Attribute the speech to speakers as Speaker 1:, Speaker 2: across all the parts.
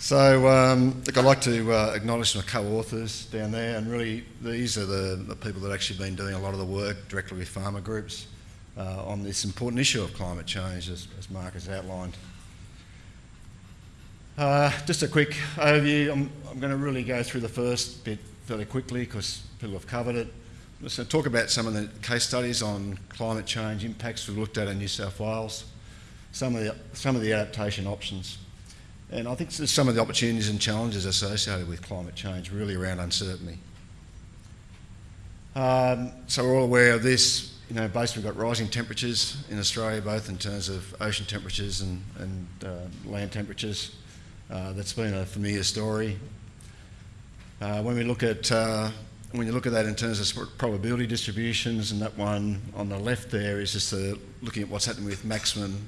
Speaker 1: So, um, look, I'd like to uh, acknowledge my co-authors down there, and really these are the, the, people that have actually been doing a lot of the work directly with farmer groups uh, on this important issue of climate change, as, as Mark has outlined. Uh, just a quick overview. I'm, I'm going to really go through the first bit fairly quickly because people have covered it. Just talk about some of the case studies on climate change impacts we've looked at in New South Wales, some of the, some of the adaptation options. And I think some of the opportunities and challenges associated with climate change, really around uncertainty. Um, so we're all aware of this. You know, basically we've got rising temperatures in Australia, both in terms of ocean temperatures and, and uh, land temperatures. Uh, that's been a familiar story. Uh, when we look at uh, when you look at that in terms of probability distributions, and that one on the left there is just looking at what's happening with maximum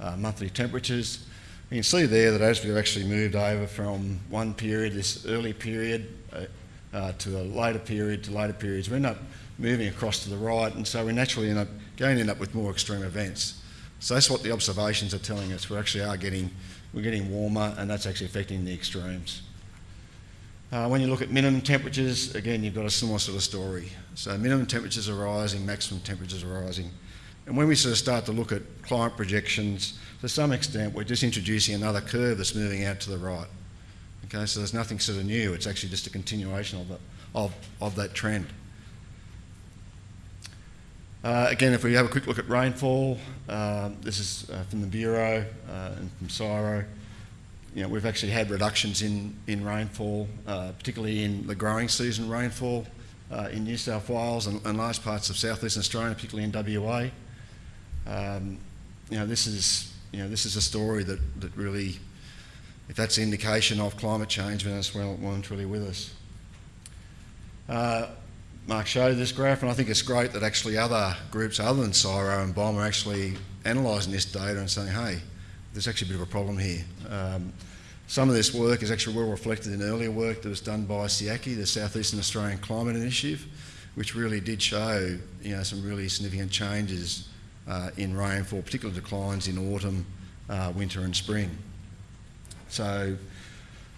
Speaker 1: uh, monthly temperatures. You can see there that as we've actually moved over from one period, this early period, uh, uh, to a later period to later periods, we end up moving across to the right, and so we naturally end up going to end up with more extreme events. So that's what the observations are telling us. We actually are getting, we're getting warmer, and that's actually affecting the extremes. Uh, when you look at minimum temperatures, again, you've got a similar sort of story. So minimum temperatures are rising, maximum temperatures are rising. And when we sort of start to look at climate projections, to some extent, we're just introducing another curve that's moving out to the right. Okay, so there's nothing sort of new. It's actually just a continuation of, the, of, of that trend. Uh, again, if we have a quick look at rainfall, uh, this is uh, from the Bureau uh, and from CSIRO. You know, we've actually had reductions in, in rainfall, uh, particularly in the growing season rainfall uh, in New South Wales and, and large parts of southeastern Australia, particularly in WA. Um, you know, this is you know this is a story that, that really, if that's indication of climate change, then that's well, and truly with us. Uh, Mark showed this graph, and I think it's great that actually other groups other than CSIRO and BOM are actually analysing this data and saying, hey, there's actually a bit of a problem here. Um, some of this work is actually well reflected in earlier work that was done by SEACI, the Southeastern Australian Climate Initiative, which really did show you know, some really significant changes in rainfall, particular declines in autumn, uh, winter and spring. So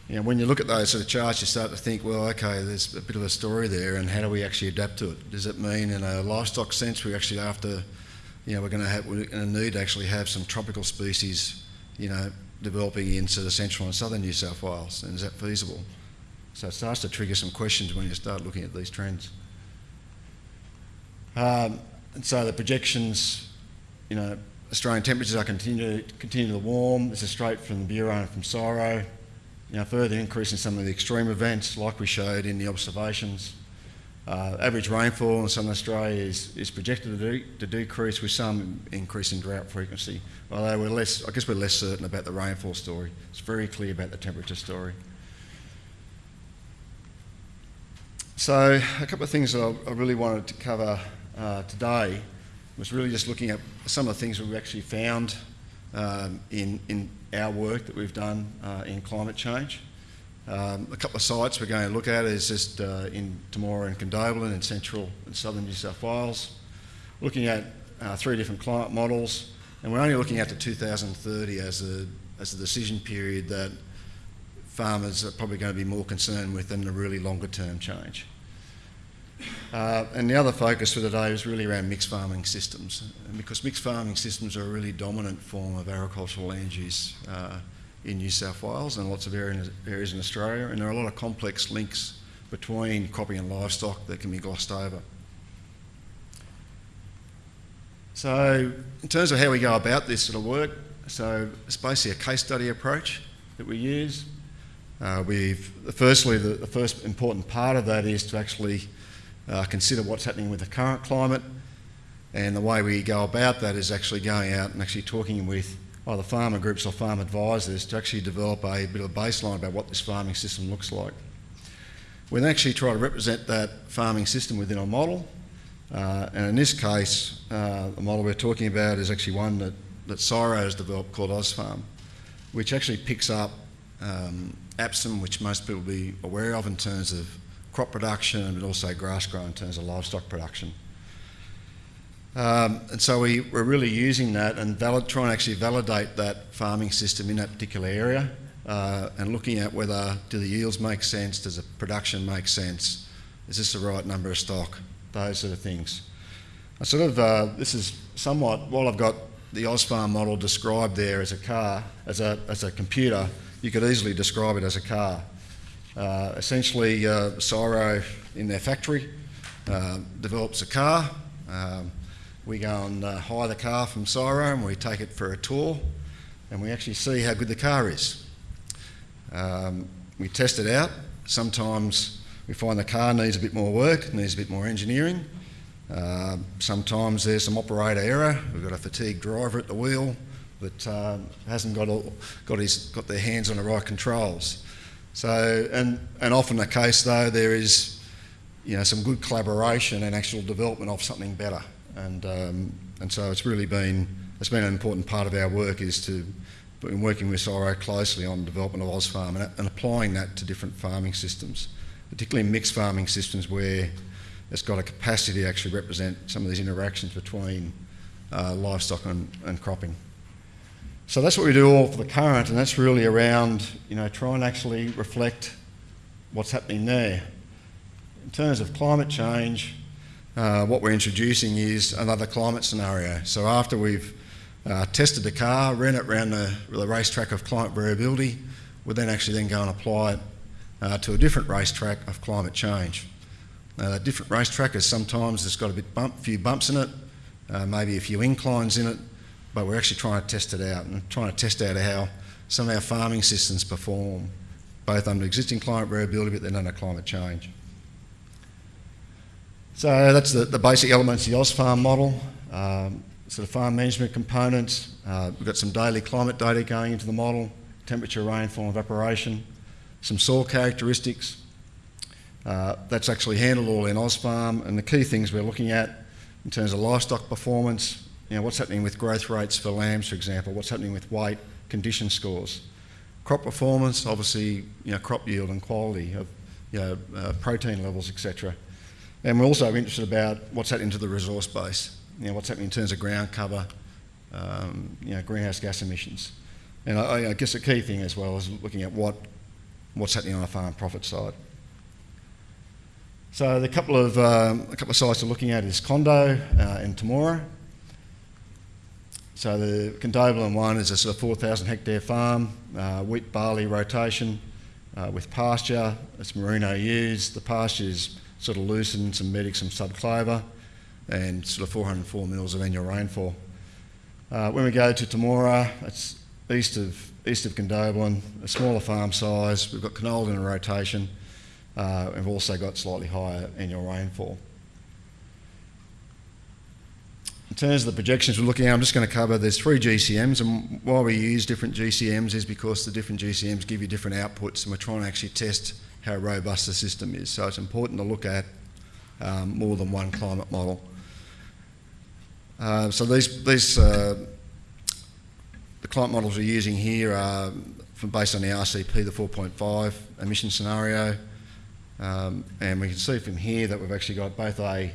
Speaker 1: you know, when you look at those sort of charts, you start to think, well, okay, there's a bit of a story there, and how do we actually adapt to it? Does it mean, in a livestock sense, we actually after, you know, we're going to have, we're going to need to actually have some tropical species, you know, developing into the central and southern New South Wales, and is that feasible? So it starts to trigger some questions when you start looking at these trends. Um, and so the projections you know, Australian temperatures are continue, continue to warm. This is straight from the Bureau and from CSIRO. You know, further increase in some of the extreme events like we showed in the observations. Uh, average rainfall in southern Australia is, is projected to, to, decrease with some increase in drought frequency, although we're less, I guess we're less certain about the rainfall story. It's very clear about the temperature story. So a couple of things that I, I really wanted to cover uh, today was really just looking at some of the things we've actually found um, in, in our work that we've done uh, in climate change. Um, a couple of sites we're going to look at is just uh, in Temora and Condobolin in central and southern New South Wales. Looking at uh, three different climate models, and we're only looking at to 2030 as a, as a decision period that farmers are probably going to be more concerned with than the really longer term change. Uh, and the other focus for today is really around mixed farming systems, because mixed farming systems are a really dominant form of agricultural land use uh, in New South Wales and lots of areas in Australia, and there are a lot of complex links between cropping and livestock that can be glossed over. So, in terms of how we go about this sort of work, so it's basically a case study approach that we use. Uh, we've firstly the, the first important part of that is to actually uh, consider what's happening with the current climate. And the way we go about that is actually going out and actually talking with either farmer groups or farm advisors to actually develop a bit of a baseline about what this farming system looks like. We then actually try to represent that farming system within a model. Uh, and in this case, uh, the model we're talking about is actually one that, that CSIRO has developed called AusFarm, which actually picks up um, APSIM, which most people will be aware of in terms of crop production, but also GrassGro in terms of livestock production. Um, and so we, we're really using that and valid, trying to actually validate that farming system in that particular area uh, and looking at whether do the yields make sense, does the production make sense, is this the right number of stock, those sort of things. I sort of, uh, this is somewhat, while I've got the AusFarm model described there as a car, as a, as a computer, you could easily describe it as a car. Uh, essentially, uh, CSIRO in their factory uh, develops a car. Um, we go and hire the car from CSIRO and we take it for a tour and we actually see how good the car is. Um, we test it out. Sometimes we find the car needs a bit more work, needs a bit more engineering. Uh, sometimes there's some operator error. We've got a fatigued driver at the wheel that uh, hasn't got, all, got, his, got their hands on the right controls. So, and, and often the case though, there is you know, some good collaboration and actual development of something better. And, um, and so it's really been, it's been an important part of our work is to, been working with CSIRO closely on development of AusFarm and, and applying that to different farming systems, particularly mixed farming systems where it's got a capacity to actually represent some of these interactions between uh, livestock and, and cropping. So that's what we do all for the current, and that's really around, you know, try and actually reflect what's happening there. In terms of climate change, uh, what we're introducing is another climate scenario. So after we've uh, tested the car, ran it around the, the racetrack of climate variability, we'll then actually then go and apply it uh, to a different racetrack of climate change. Uh, different racetrack is sometimes it's got a bit bump, few bumps in it, uh, maybe a few inclines in it, but we're actually trying to test it out and trying to test out how some of our farming systems perform, both under existing climate variability but then under climate change. So that's the, the basic elements of the AusFarm model. Um, so the farm management components, uh, we've got some daily climate data going into the model, temperature, rainfall, evaporation, some soil characteristics. Uh, that's actually handled all in AusFarm and the key things we're looking at in terms of livestock performance, you know, what's happening with growth rates for lambs, for example, what's happening with weight, condition scores. Crop performance, obviously, you know, crop yield and quality of, you know, uh, protein levels, etc. And we're also interested about what's happening to the resource base, you know, what's happening in terms of ground cover, um, you know, greenhouse gas emissions. And I, I, guess the key thing as well is looking at what, what's happening on the farm profit side. So the couple of, um, a couple of sites we're looking at is Condo uh, and Temora. So the Condobolin one is a sort of 4,000 hectare farm, uh, wheat barley rotation uh, with pasture. It's merino ewes. The pasture is sort of lucerne, some medic, some subclover, and sort of 404 mils of annual rainfall. Uh, when we go to Temora, it's east of east of Condobolin, a smaller farm size. We've got canola in a rotation. Uh, we've also got slightly higher annual rainfall. In terms of the projections we're looking at, I'm just going to cover, there's three GCMs and why we use different GCMs is because the different GCMs give you different outputs and we're trying to actually test how robust the system is. So it's important to look at um, more than one climate model. Uh, so these, these uh, the climate models we're using here are from based on the RCP, the 4.5 emission scenario. Um, and we can see from here that we've actually got both a,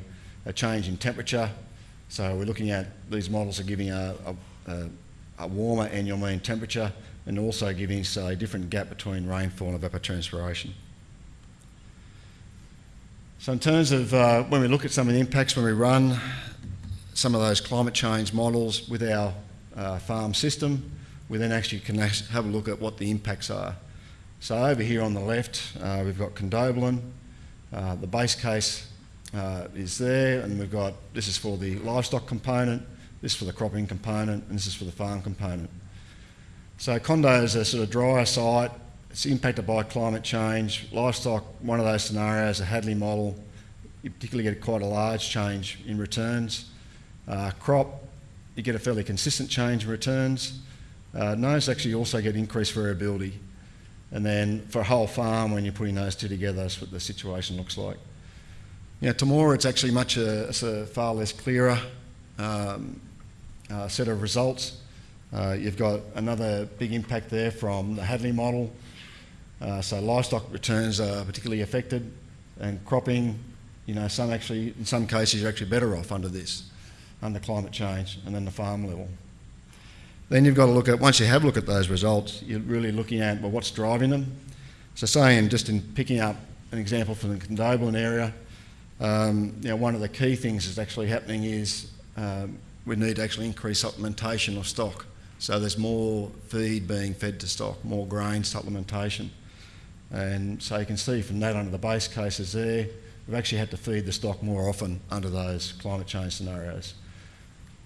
Speaker 1: a change in temperature so we're looking at these models are giving a, a, a warmer annual mean temperature and also giving us a different gap between rainfall and evapotranspiration. So in terms of uh, when we look at some of the impacts when we run some of those climate change models with our uh, farm system, we then actually can have a look at what the impacts are. So over here on the left, uh, we've got condobolin. Uh, the base case uh, is there, and we've got this is for the livestock component, this is for the cropping component, and this is for the farm component. So Condo is a sort of drier site. It's impacted by climate change. Livestock, one of those scenarios, a Hadley model, you particularly get quite a large change in returns. Uh, crop, you get a fairly consistent change in returns. Uh, nose actually also get increased variability. And then for a whole farm, when you're putting those two together, that's what the situation looks like. Yeah, Temora, it's actually much a, it's a far less clearer um, uh, set of results. Uh, you've got another big impact there from the Hadley model. Uh, so livestock returns are particularly affected and cropping, you know, some actually, in some cases, you're actually better off under this, under climate change and then the farm level. Then you've got to look at, once you have looked at those results, you're really looking at, well, what's driving them? So saying, just in picking up an example from the Condobolin area, um, you know, one of the key things that's actually happening is um, we need to actually increase supplementation of stock. So there's more feed being fed to stock, more grain supplementation. And so you can see from that under the base cases there, we've actually had to feed the stock more often under those climate change scenarios.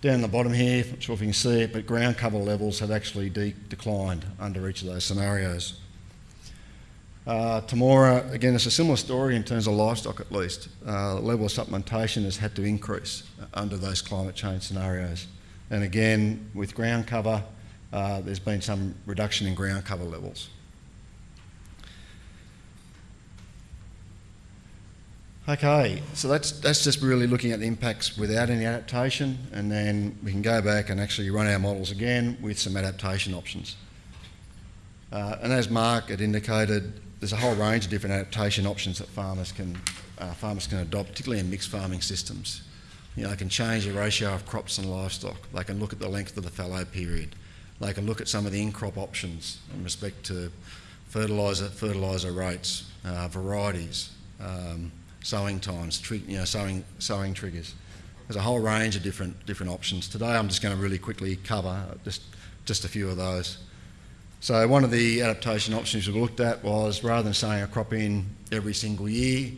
Speaker 1: Down the bottom here, I'm not sure if you can see it, but ground cover levels have actually de declined under each of those scenarios. Uh, Temora, again, it's a similar story in terms of livestock at least. Uh, the level of supplementation has had to increase under those climate change scenarios. And again, with ground cover, uh, there's been some reduction in ground cover levels. Okay, so that's, that's just really looking at the impacts without any adaptation, and then we can go back and actually run our models again with some adaptation options. Uh, and as Mark had indicated, there's a whole range of different adaptation options that farmers can, uh, farmers can adopt, particularly in mixed farming systems. You know, they can change the ratio of crops and livestock. They can look at the length of the fallow period. They can look at some of the in-crop options in respect to fertiliser, fertiliser rates, uh, varieties, um, sowing times, you know, sowing, sowing triggers. There's a whole range of different, different options. Today I'm just going to really quickly cover just, just a few of those. So one of the adaptation options we looked at was rather than saying a crop in every single year,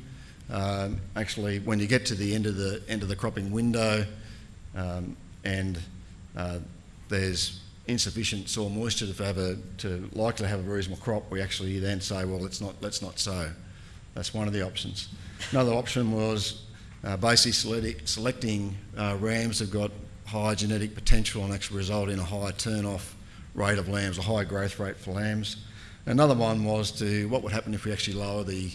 Speaker 1: um, actually when you get to the end of the end of the cropping window um, and uh, there's insufficient soil moisture to have a to likely have a reasonable crop, we actually then say, well, let's not let's not sow. That's one of the options. Another option was uh, basically selecting uh, rams that have got high genetic potential and actually result in a higher turn-off rate of lambs, a high growth rate for lambs. Another one was to what would happen if we actually lower the,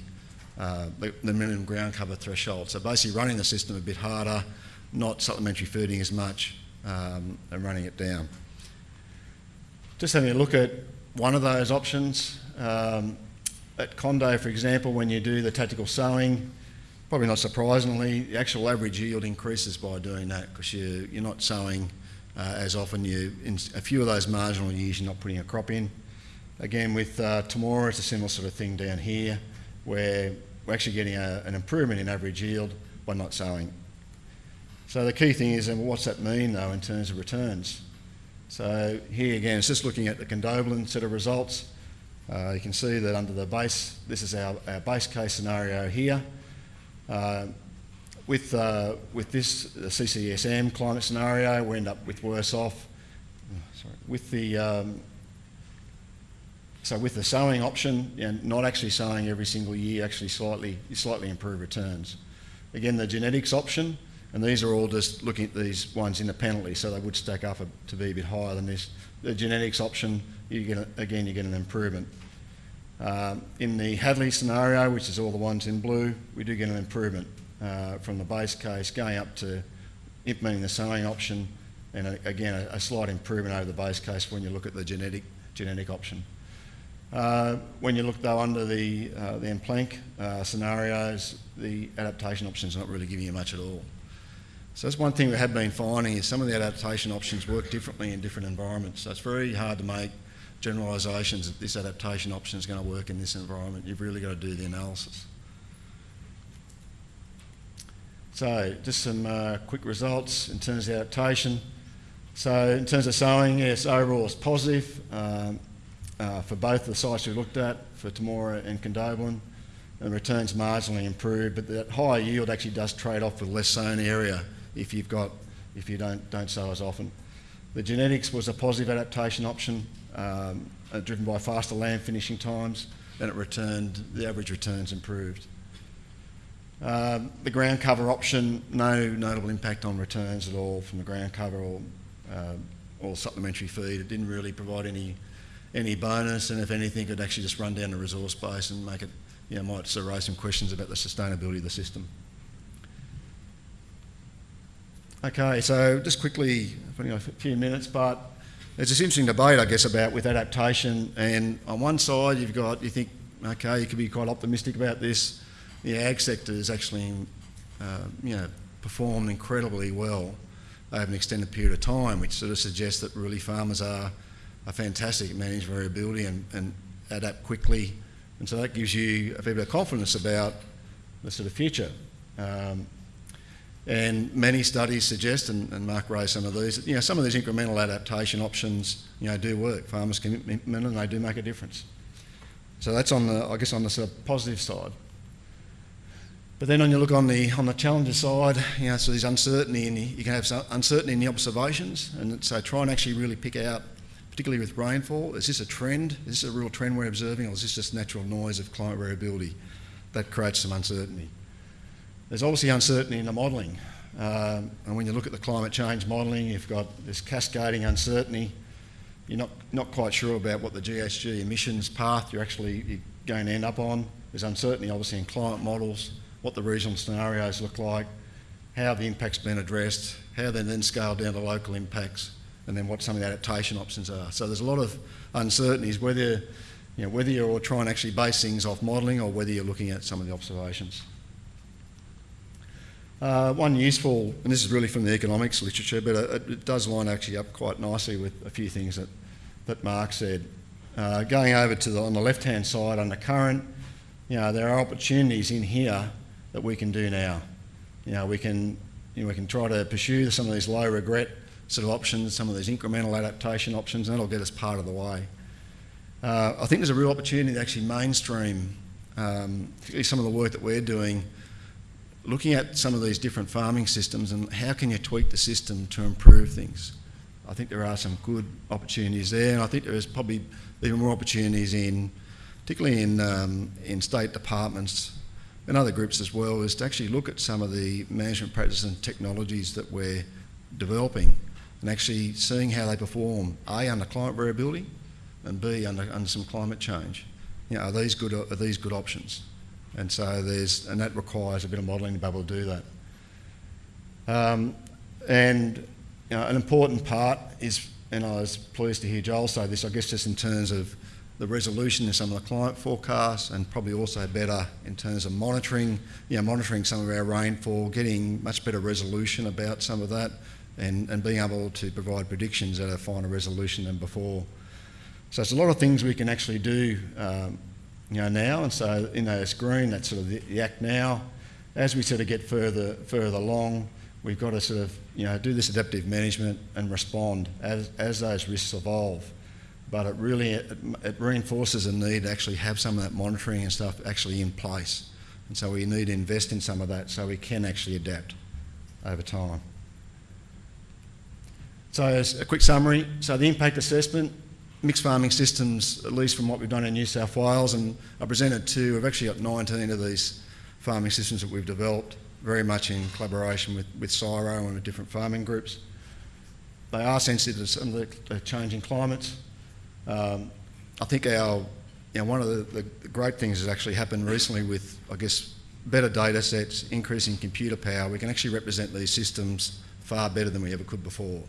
Speaker 1: uh, the, the, minimum ground cover threshold. So basically running the system a bit harder, not supplementary feeding as much, um, and running it down. Just having a look at one of those options. Um, at Condo, for example, when you do the tactical sowing, probably not surprisingly, the actual average yield increases by doing that because you, you're not sowing as often. You, in a few of those marginal years, you're not putting a crop in. Again, with uh, Temora, it's a similar sort of thing down here, where we're actually getting a, an improvement in average yield by not sowing. So the key thing is, and what's that mean though in terms of returns? So here again, it's just looking at the Condobolin set of results. Uh, you can see that under the base, this is our, our base case scenario here. Uh, with, uh, with this CCSM climate scenario, we end up with worse off. Sorry. With the, um, so with the sowing option, know, not actually sowing every single year, actually slightly, slightly improve returns. Again, the genetics option, and these are all just looking at these ones independently, so they would stack up a, to be a bit higher than this. The genetics option, you get a, again, you get an improvement. Um, in the Hadley scenario, which is all the ones in blue, we do get an improvement uh, from the base case going up to implementing the sowing option and a, again a, a, slight improvement over the base case when you look at the genetic, genetic option. Uh, when you look though under the, uh, the MPlank uh, scenarios, the adaptation option is not really giving you much at all. So that's one thing we have been finding is some of the adaptation options work differently in different environments. So it's very hard to make generalisations that this adaptation option is going to work in this environment. You've really got to do the analysis. So just some uh, quick results in terms of adaptation. So in terms of sowing, yes, overall it's positive um, uh, for both the sites we looked at, for Temora and Condobolin. The returns marginally improved, but that higher yield actually does trade off with less sown area if you've got, if you don't, don't sow as often. The genetics was a positive adaptation option, um, driven by faster lamb finishing times, and it returned, the average returns improved. Um, the ground cover option, no notable impact on returns at all from the ground cover or, uh, or supplementary feed. It didn't really provide any any bonus, and if anything, it actually just run down the resource base and make it, you know, might sort of raise some questions about the sustainability of the system. Okay, so just quickly, a few minutes, but there's this interesting debate, I guess, about with adaptation. And on one side, you've got, you think, okay, you could be quite optimistic about this the ag sector has actually, uh, you know, performed incredibly well over an extended period of time, which sort of suggests that really farmers are, are fantastic at managing variability and, and adapt quickly. And so that gives you a fair bit of confidence about the sort of future. Um, and many studies suggest, and, and, Mark raised some of these, you know, some of these incremental adaptation options, you know, do work. Farmers can and they do make a difference. So that's on the, I guess, on the sort of positive side. But then when you look on the on the challenger side, you know, so there's uncertainty, and you can have some uncertainty in the observations, and so try and actually really pick out, particularly with rainfall, is this a trend? Is this a real trend we're observing, or is this just natural noise of climate variability that creates some uncertainty? There's obviously uncertainty in the modelling, um, and when you look at the climate change modelling, you've got this cascading uncertainty. You're not not quite sure about what the GHG emissions path you're actually going to end up on. There's uncertainty, obviously, in climate models what the regional scenarios look like, how the impact's been addressed, how they then scale down to local impacts, and then what some of the adaptation options are. So there's a lot of uncertainties whether you know, whether you're trying to actually base things off modelling or whether you're looking at some of the observations. Uh, one useful, and this is really from the economics literature, but it, it, does line actually up quite nicely with a few things that, that Mark said. Uh, going over to the, on the left-hand side under current, you know, there are opportunities in here that we can do now. You know, we can, you know, we can try to pursue some of these low regret sort of options, some of these incremental adaptation options, and that'll get us part of the way. Uh, I think there's a real opportunity to actually mainstream, um, particularly some of the work that we're doing, looking at some of these different farming systems and how can you tweak the system to improve things. I think there are some good opportunities there, and I think there is probably even more opportunities in, particularly in um, in state departments and other groups as well, is to actually look at some of the management practices and technologies that we're developing and actually seeing how they perform, A, under climate variability, and B, under, under some climate change. You know, are these good, are these good options? And so there's, and that requires a bit of modelling to be able to do that. Um, and you know, an important part is, and I was pleased to hear Joel say this, I guess just in terms of the resolution in some of the climate forecasts and probably also better in terms of monitoring, you know, monitoring some of our rainfall, getting much better resolution about some of that and, and being able to provide predictions at a finer resolution than before. So it's a lot of things we can actually do um, you know, now and so in those green, that's sort of the, the act now. As we sort of get further, further along, we've got to sort of you know, do this adaptive management and respond as, as those risks evolve but it really it, it, reinforces a need to actually have some of that monitoring and stuff actually in place. And so we need to invest in some of that so we can actually adapt over time. So as a quick summary, so the impact assessment, mixed farming systems, at least from what we've done in New South Wales, and I presented two, we've actually got 19 of these farming systems that we've developed, very much in collaboration with, with CSIRO and with different farming groups. They are sensitive to some of the changing climates, um, I think our, you know, one of the, the, great things has actually happened recently with, I guess, better data sets, increasing computer power. We can actually represent these systems far better than we ever could before.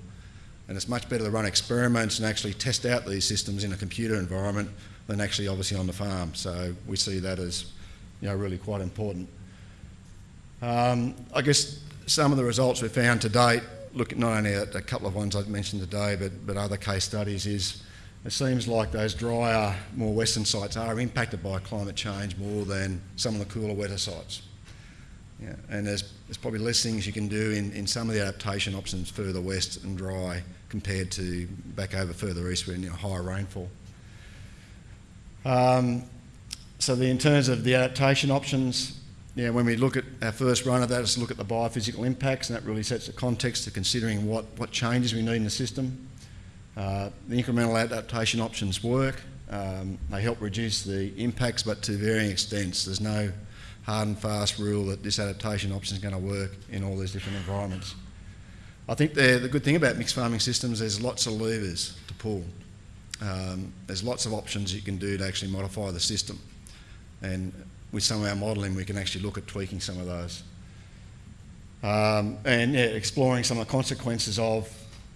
Speaker 1: And it's much better to run experiments and actually test out these systems in a computer environment than actually obviously on the farm. So we see that as, you know, really quite important. Um, I guess some of the results we've found to date, look not only at a couple of ones I've mentioned today, but, but other case studies is it seems like those drier, more western sites are impacted by climate change more than some of the cooler, wetter sites. Yeah, and there's, there's probably less things you can do in, in some of the adaptation options further west and dry compared to back over further east where you higher rainfall. Um, so the, in terms of the adaptation options, yeah, when we look at our first run of that, let's look at the biophysical impacts, and that really sets the context to considering what, what changes we need in the system. Uh, the incremental adaptation options work. Um, they help reduce the impacts, but to varying extents. There's no hard and fast rule that this adaptation option is going to work in all these different environments. I think the good thing about mixed farming systems, is there's lots of levers to pull. Um, there's lots of options you can do to actually modify the system. And with some of our modelling, we can actually look at tweaking some of those. Um, and yeah, exploring some of the consequences of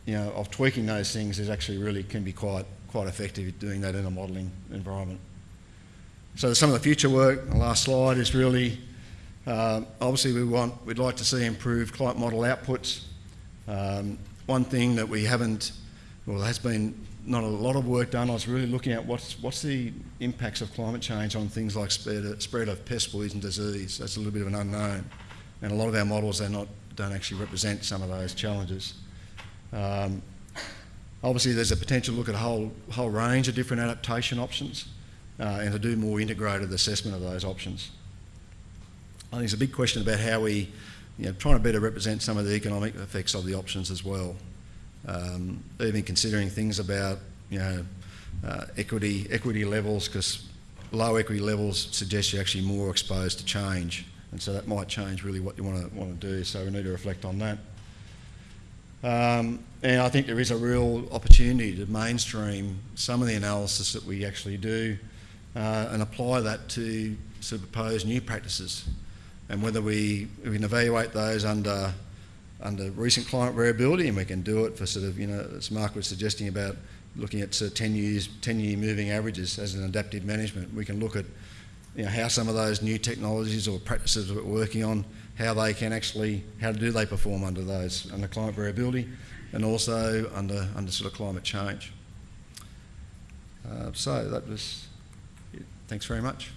Speaker 1: you know, of tweaking those things is actually really can be quite, quite effective doing that in a modelling environment. So some of the future work, the last slide is really, uh, obviously we want, we'd like to see improved climate model outputs Um, one thing that we haven't, well, there has been not a lot of work done. I was really looking at what's what's the impacts of climate change on things like spread, spread of pest, poison, disease. That's a little bit of an unknown, and a lot of our models they're not don't actually represent some of those challenges. Um, obviously, there's a potential to look at a whole whole range of different adaptation options, uh, and to do more integrated assessment of those options. I think it's a big question about how we, you know, trying to better represent some of the economic effects of the options as well. Um, even considering things about you know uh, equity equity levels because low equity levels suggest you're actually more exposed to change, and so that might change really what you want to want to do. So we need to reflect on that. Um, and I think there is a real opportunity to mainstream some of the analysis that we actually do uh, and apply that to sort of propose new practices. And whether we, we can evaluate those under under recent climate variability, and we can do it for sort of, you know, as Mark was suggesting about looking at sort of 10 years, 10 year moving averages as an adaptive management. We can look at, you know, how some of those new technologies or practices we're working on, how they can actually, how do they perform under those, under climate variability, and also under, under sort of climate change. Uh, so that was it. Thanks very much.